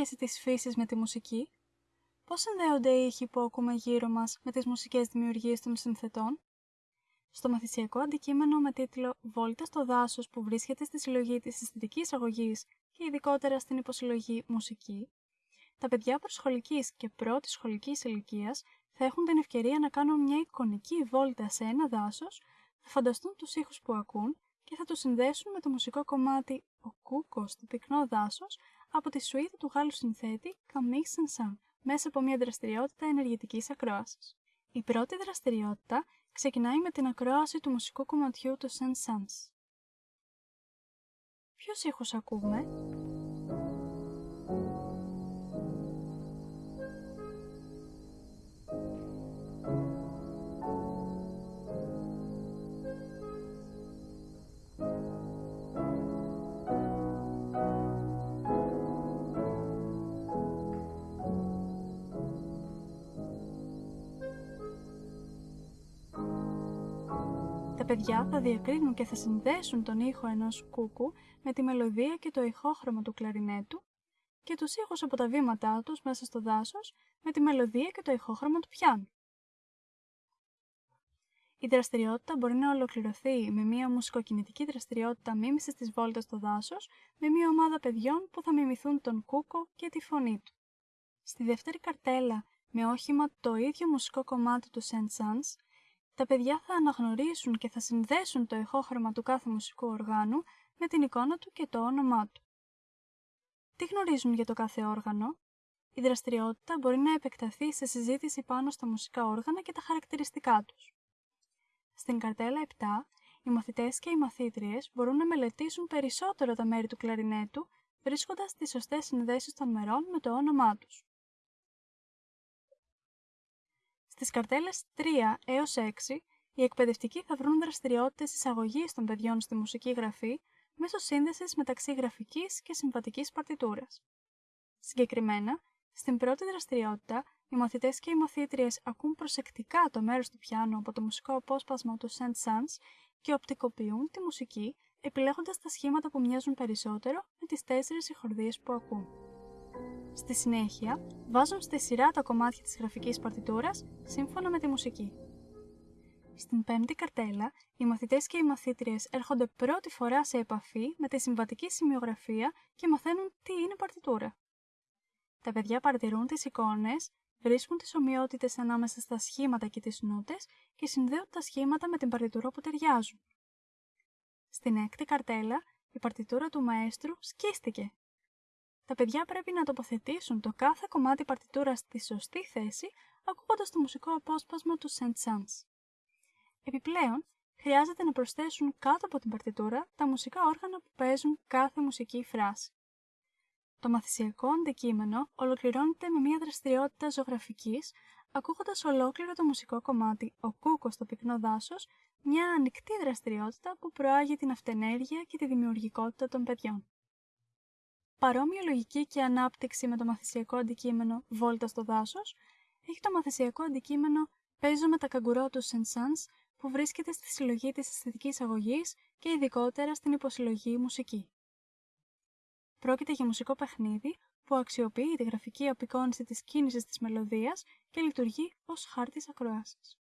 Ποια είναι η σχέση της φύσης με τη μουσική; Πώς συνδέονται οι ήχοι που ακούμε γύρω μας με τις μουσικές δημιουργίες των συνθετών; Στο μαθησιακό αντικείμενο με τίτλο «Βόλτα στο δάσος» που βρίσκεται στη συλλογή της αισθητικής αγωγής και ειδικότερα στην υποσυλλογή μουσική, τα παιδιά προσχολικής και πρώτης σχολικής ηλικίας θα έχουν την ευκαιρία να κάνουν μια εικονική βόλτα σε ένα δάσος, θα φανταστούν τους ήχους που ακούν και θα το συνδέσουν με το μουσικό κομμάτι «Ο Κούκος στο πυκνό δάσος» από τη σουίδα του Γάλλου συνθέτη Camille saint μέσα από μια δραστηριότητα ενεργητικής ακρόασης. Η πρώτη δραστηριότητα ξεκινάει με την ακρόαση του μουσικού κομματιού του Saint-Saëns. Ποιος ήχος ακούμε; Παιδιά θα διακρίνουν και θα συνδέσουν τον ήχο ενός κούκου με τη μελωδία και το ηχόχρωμα του κλαρινέτου και τους ήχους από τα βήματά τους μέσα στο δάσος με τη μελωδία και το ηχόχρωμα του πιάνου. Η δραστηριότητα μπορεί να ολοκληρωθεί με μια μουσικοκινητική δραστηριότητα μίμησης της βόλτας στο δάσος με μια ομάδα παιδιών που θα μιμηθούν τον κούκο και τη φωνή του. Στη δεύτερη καρτέλα, με όχημα το ίδιο μουσικό κομμάτι του Saint Sans, τα παιδιά θα αναγνωρίσουν και θα συνδέσουν το ηχόχρωμα του κάθε μουσικού οργάνου με την εικόνα του και το όνομά του. Τι γνωρίζουν για το κάθε όργανο; Η δραστηριότητα μπορεί να επεκταθεί σε συζήτηση πάνω στα μουσικά όργανα και τα χαρακτηριστικά τους. Στην καρτέλα 7, οι μαθητές και οι μαθήτριες μπορούν να μελετήσουν περισσότερο τα μέρη του κλαρινέτου, βρίσκοντας τις σωστές συνδέσεις των μερών με το όνομά τους. Στι καρτέλες 3 έως 6, οι εκπαιδευτικοί θα βρουν δραστηριότητες εισαγωγής των παιδιών στη μουσική γραφή μέσω σύνδεσης μεταξύ γραφικής και συμβατικής παρτιτούρας. Συγκεκριμένα, στην πρώτη δραστηριότητα, οι μαθητές και οι μαθήτριες ακούν προσεκτικά το μέρος του πιάνου από το μουσικό απόσπασμα του Saint Sans και οπτικοποιούν τη μουσική, επιλέγοντας τα σχήματα που μοιάζουν περισσότερο με τις τέσσερις συγχορδίε που ακούν. Στη συνέχεια, βάζουν στη σειρά τα κομμάτια της γραφικής παρτιτούρας σύμφωνα με τη μουσική. Στην πέμπτη καρτέλα, οι μαθητές και οι μαθήτριες έρχονται πρώτη φορά σε επαφή με τη συμβατική σημειογραφία και μαθαίνουν τι είναι παρτιτούρα. Τα παιδιά παρατηρούν τις εικόνες, βρίσκουν τις ομοιότητες ανάμεσα στα σχήματα και τις νότες και συνδέουν τα σχήματα με την παρτιτούρα που ταιριάζουν. Στην έκτη καρτέλα, η παρτιτούρα του μαέστρου σκίστηκε τα παιδιά πρέπει να τοποθετήσουν το κάθε κομμάτι παρτιτούρας στη σωστή θέση, ακούγοντας το μουσικό απόσπασμα του Saint Sans. Επιπλέον, χρειάζεται να προσθέσουν κάτω από την παρτιτούρα τα μουσικά όργανα που παίζουν κάθε μουσική φράση. Το μαθησιακό αντικείμενο ολοκληρώνεται με μια δραστηριότητα ζωγραφικής, ακούγοντας ολόκληρο το μουσικό κομμάτι «Ο κούκος στο πυκνό δάσος», μια ανοιχτή δραστηριότητα που προάγει την αυτενέργεια και τη δημιουργικότητα των παιδιών. Παρόμοια λογική και ανάπτυξη με το μαθησιακό αντικείμενο Βόλτα στο δάσος, έχει το μαθησιακό αντικείμενο Παίζω με τα καγκουρό του Σενσάνς που βρίσκεται στη συλλογή της αισθητικής αγωγής και ειδικότερα στην υποσυλλογή μουσική. Πρόκειται για μουσικό παιχνίδι που αξιοποιεί τη γραφική απεικόνηση της κίνησης της μελωδίας και λειτουργεί ως χάρτης ακροάσης.